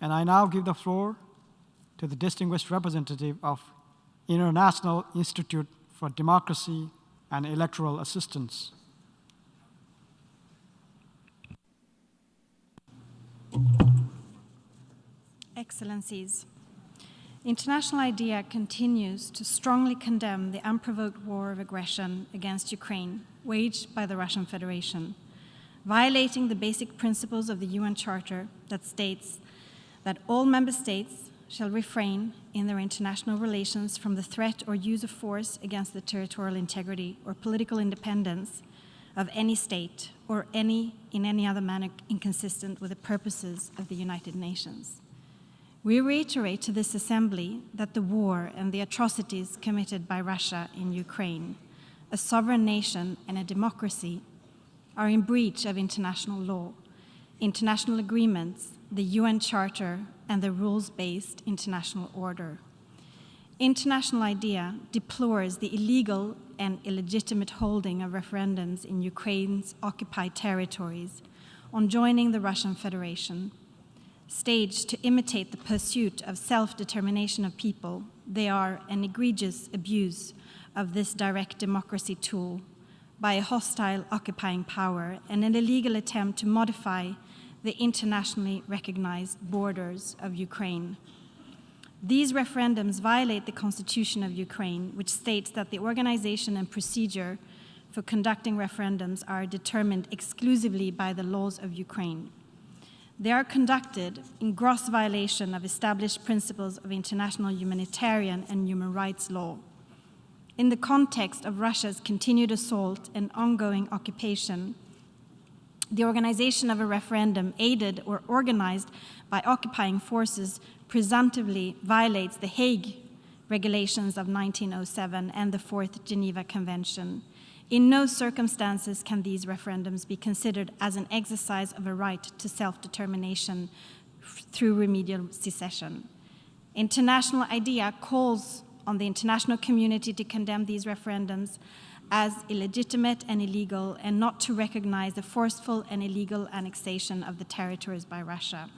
And I now give the floor to the distinguished representative of International Institute for Democracy and Electoral Assistance. Excellencies, International IDEA continues to strongly condemn the unprovoked war of aggression against Ukraine waged by the Russian Federation, violating the basic principles of the UN Charter that states that all member states shall refrain in their international relations from the threat or use of force against the territorial integrity or political independence of any state or any in any other manner inconsistent with the purposes of the United Nations. We reiterate to this assembly that the war and the atrocities committed by Russia in Ukraine, a sovereign nation and a democracy, are in breach of international law, international agreements, the UN Charter, and the rules-based international order. International IDEA deplores the illegal and illegitimate holding of referendums in Ukraine's occupied territories on joining the Russian Federation. Staged to imitate the pursuit of self-determination of people, they are an egregious abuse of this direct democracy tool by a hostile occupying power and an illegal attempt to modify the internationally recognized borders of Ukraine. These referendums violate the constitution of Ukraine, which states that the organization and procedure for conducting referendums are determined exclusively by the laws of Ukraine. They are conducted in gross violation of established principles of international humanitarian and human rights law. In the context of Russia's continued assault and ongoing occupation, the organization of a referendum aided or organized by occupying forces presumptively violates the Hague regulations of 1907 and the Fourth Geneva Convention. In no circumstances can these referendums be considered as an exercise of a right to self-determination through remedial secession. International IDEA calls on the international community to condemn these referendums as illegitimate and illegal and not to recognize the forceful and illegal annexation of the territories by Russia.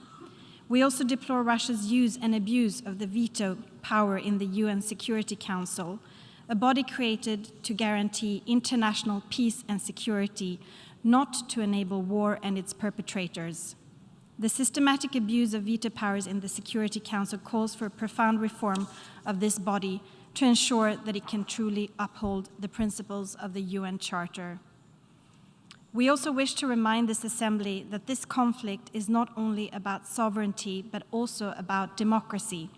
We also deplore Russia's use and abuse of the veto power in the UN Security Council, a body created to guarantee international peace and security, not to enable war and its perpetrators. The systematic abuse of veto powers in the Security Council calls for a profound reform of this body to ensure that it can truly uphold the principles of the UN Charter. We also wish to remind this Assembly that this conflict is not only about sovereignty, but also about democracy.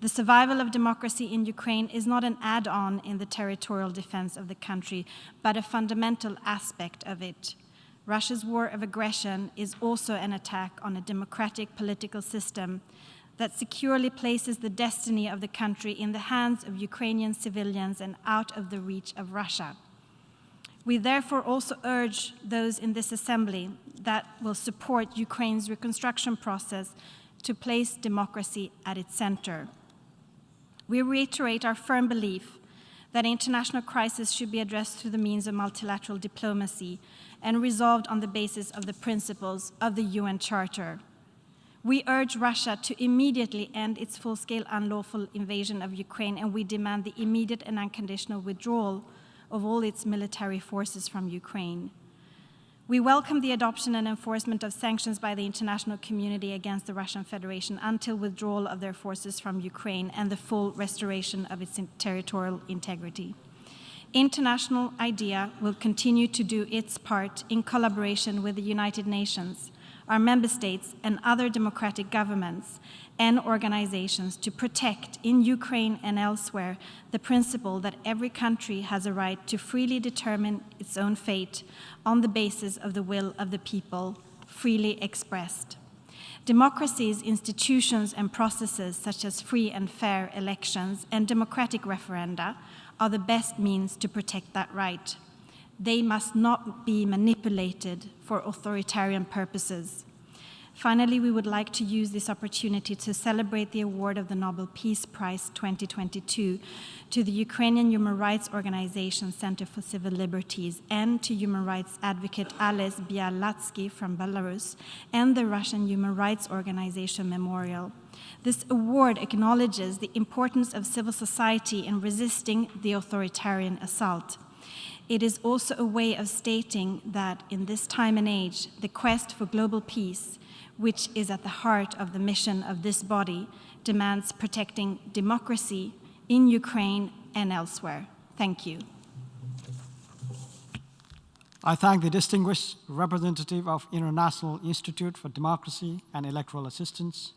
The survival of democracy in Ukraine is not an add-on in the territorial defense of the country, but a fundamental aspect of it. Russia's war of aggression is also an attack on a democratic political system that securely places the destiny of the country in the hands of Ukrainian civilians and out of the reach of Russia. We therefore also urge those in this assembly that will support Ukraine's reconstruction process to place democracy at its center. We reiterate our firm belief that international crisis should be addressed through the means of multilateral diplomacy and resolved on the basis of the principles of the UN Charter. We urge Russia to immediately end its full-scale unlawful invasion of Ukraine and we demand the immediate and unconditional withdrawal of all its military forces from Ukraine. We welcome the adoption and enforcement of sanctions by the international community against the Russian Federation until withdrawal of their forces from Ukraine and the full restoration of its territorial integrity. International IDEA will continue to do its part in collaboration with the United Nations our member states and other democratic governments and organizations to protect in Ukraine and elsewhere the principle that every country has a right to freely determine its own fate on the basis of the will of the people, freely expressed. Democracy's institutions and processes such as free and fair elections and democratic referenda are the best means to protect that right they must not be manipulated for authoritarian purposes. Finally, we would like to use this opportunity to celebrate the award of the Nobel Peace Prize 2022 to the Ukrainian human rights organization Center for Civil Liberties and to human rights advocate Ales Bialiatski from Belarus and the Russian human rights organization Memorial. This award acknowledges the importance of civil society in resisting the authoritarian assault. It is also a way of stating that in this time and age, the quest for global peace which is at the heart of the mission of this body, demands protecting democracy in Ukraine and elsewhere. Thank you. I thank the distinguished representative of International Institute for Democracy and Electoral Assistance,